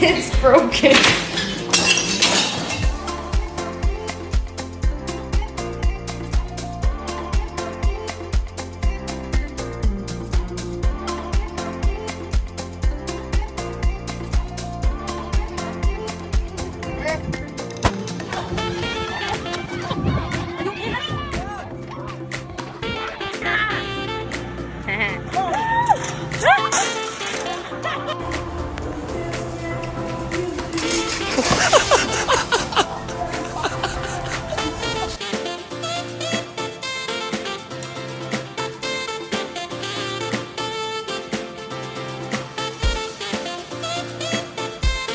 it's broken.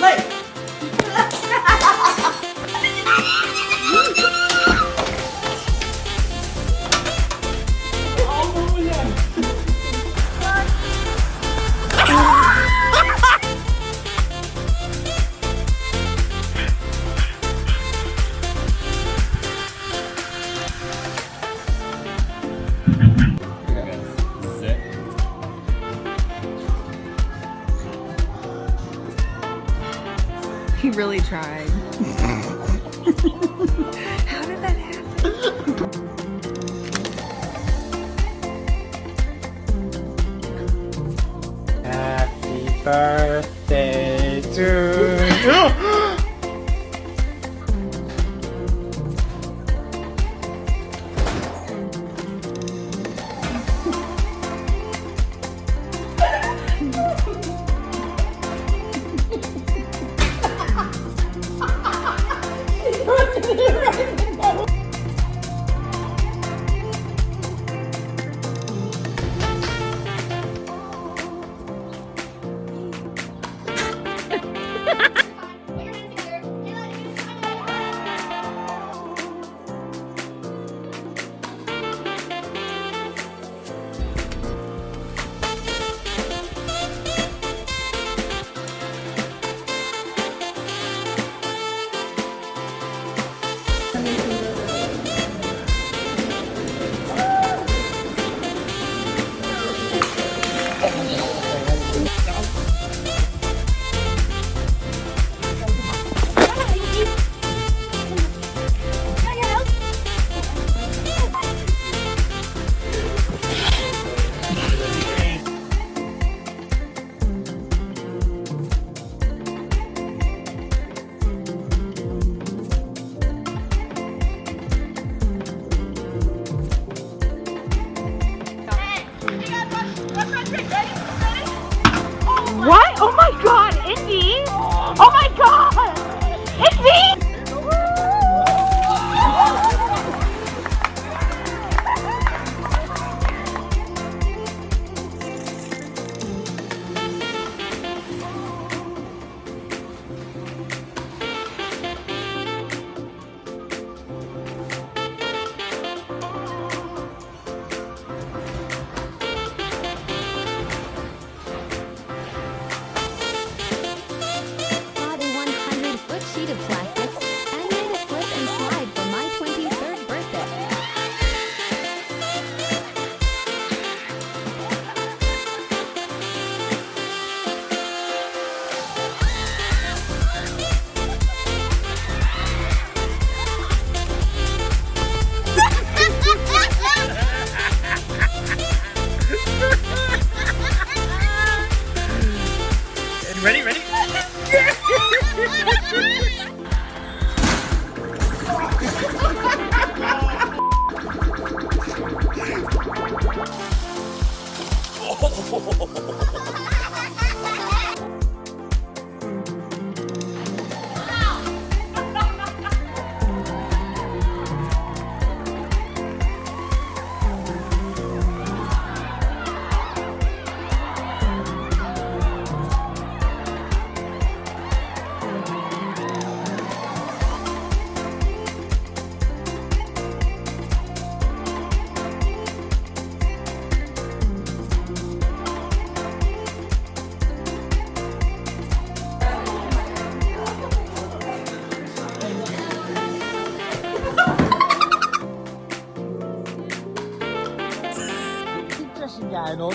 はい。He really tried. How did that happen? Happy birthday What? Oh my god, Indy! Oh my god! It's dài đúng